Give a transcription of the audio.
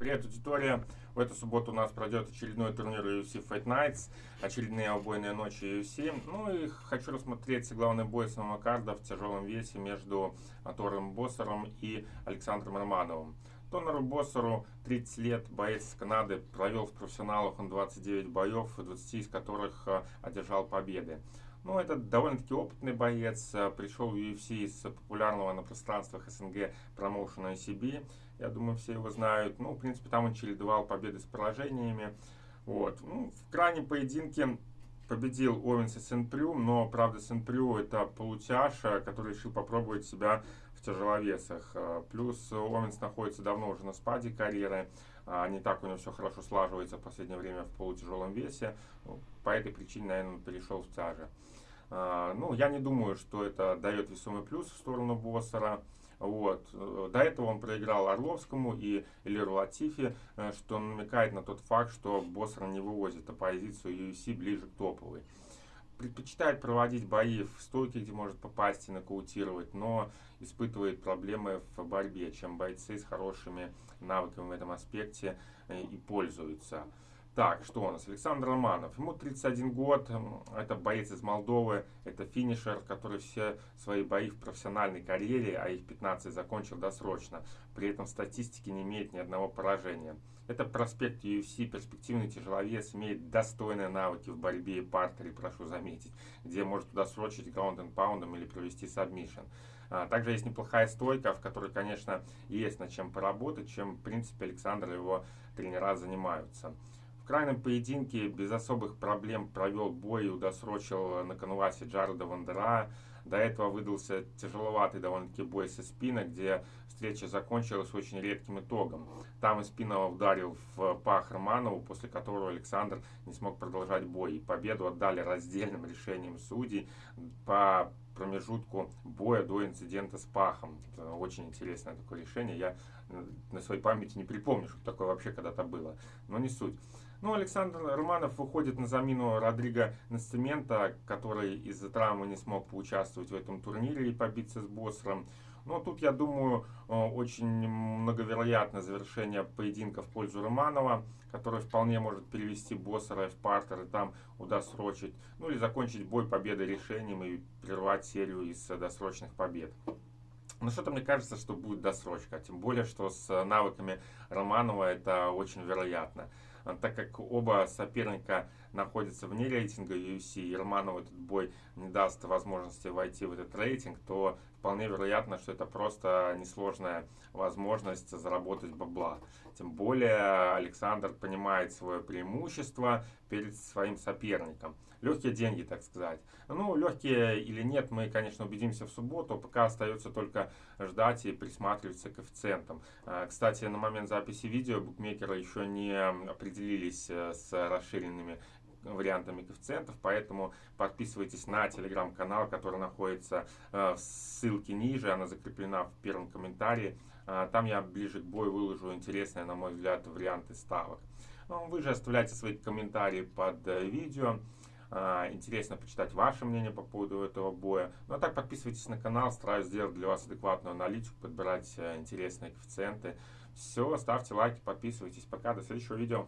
Привет, аудитория! В эту субботу у нас пройдет очередной турнир UFC Fight Nights, очередные убойные ночи UFC. Ну и хочу рассмотреть главный бой самого карда в тяжелом весе между Тором Боссером и Александром Романовым. Тонору Боссеру 30 лет, боец Канады, провел в профессионалах он 29 боев, 20 из которых а, одержал победы. Ну, это довольно-таки опытный боец, а, пришел в UFC из популярного на пространствах СНГ промоушена ICB. Я думаю, все его знают. Ну, в принципе, там он чередовал победы с поражениями. Вот. Ну, в крайнем поединке победил Овенс и Сен-Прю, но, правда, Сен-Прю это полутяж, который решил попробовать себя в тяжеловесах. А, плюс Оуэнс находится давно уже на спаде карьеры. А, не так у него все хорошо слаживается в последнее время в полутяжелом весе. Ну, по этой причине, наверное, перешел в тяже. А, ну, я не думаю, что это дает весомый плюс в сторону Боссера. Вот. До этого он проиграл Орловскому и Элиру Латифи, э, что намекает на тот факт, что Боссер не вывозит оппозицию UFC ближе к топовой предпочитает проводить бои в стойке, где может попасть и нокаутировать, но испытывает проблемы в борьбе, чем бойцы с хорошими навыками в этом аспекте э, и пользуются. Так, что у нас? Александр Романов. Ему 31 год, это боец из Молдовы, это финишер, который все свои бои в профессиональной карьере, а их 15 закончил досрочно. При этом в статистике не имеет ни одного поражения. Это проспект UFC, перспективный тяжеловес, имеет достойные навыки в борьбе и партере, прошу заметить, где может досрочить ground and pound ом или провести submission. А, также есть неплохая стойка, в которой, конечно, есть над чем поработать, чем, в принципе, Александр и его тренера занимаются крайнем поединке без особых проблем провел бой и удосрочил на canvas е Джареда Вандераа. До этого выдался тяжеловатый довольно-таки бой со спина, где встреча закончилась очень редким итогом. Там Испинова ударил в пах Романову, после которого Александр не смог продолжать бой. И победу отдали раздельным решением судей по промежутку боя до инцидента с пахом. Очень интересное такое решение. Я на своей памяти не припомню, что такое вообще когда-то было. Но не суть. Ну, Александр Романов выходит на замену Родриго Насцемента, который из-за травмы не смог поучаствовать в этом турнире и побиться с Боссером. Но тут, я думаю, э, очень многовероятно завершение поединка в пользу Романова, который вполне может перевести Боссера в партер и там удосрочить, ну или закончить бой победой решением и прервать серию из досрочных побед. Но что-то мне кажется, что будет досрочка, тем более, что с навыками Романова это очень вероятно. А, так как оба соперника находятся вне рейтинга UFC, и Романову этот бой не даст возможности войти в этот рейтинг, то вполне вероятно, что это просто несложная возможность заработать бабла. Тем более Александр понимает свое преимущество перед своим соперником. Легкие деньги, так сказать. Ну, легкие или нет, мы, конечно, убедимся в субботу. Пока остается только ждать и присматриваться к коэффициентам. А, кстати, на момент записи видео букмекеры еще не определились э, с расширенными вариантами коэффициентов, поэтому подписывайтесь на телеграм-канал, который находится э, в ссылке ниже, она закреплена в первом комментарии. Э, там я ближе к бою выложу интересные, на мой взгляд, варианты ставок. Ну, вы же оставляйте свои комментарии под э, видео. Интересно почитать ваше мнение по поводу этого боя. Ну а так подписывайтесь на канал, стараюсь сделать для вас адекватную аналитику, подбирать интересные коэффициенты. Все, ставьте лайки, подписывайтесь. Пока, до следующего видео.